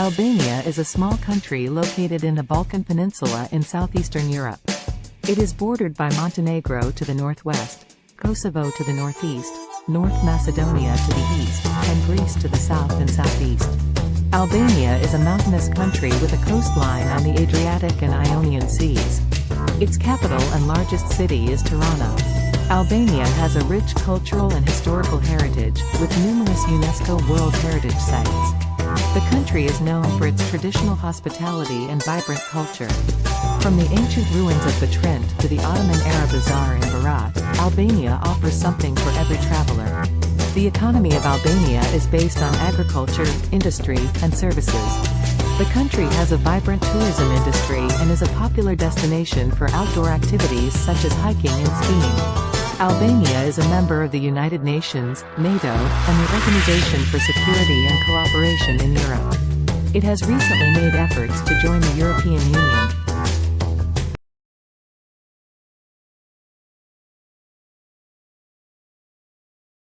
Albania is a small country located in the Balkan Peninsula in southeastern Europe. It is bordered by Montenegro to the northwest, Kosovo to the northeast, North Macedonia to the east, and Greece to the south and southeast. Albania is a mountainous country with a coastline on the Adriatic and Ionian Seas. Its capital and largest city is Tirana. Albania has a rich cultural and historical heritage, with numerous UNESCO World Heritage Sites. The country is known for its traditional hospitality and vibrant culture. From the ancient ruins of Butrint to the Ottoman-era bazaar in Berat, Albania offers something for every traveler. The economy of Albania is based on agriculture, industry, and services. The country has a vibrant tourism industry and is a popular destination for outdoor activities such as hiking and skiing. Albania is a member of the United Nations, NATO, and the Organization for Security and Cooperation in Europe. It has recently made efforts to join the European Union.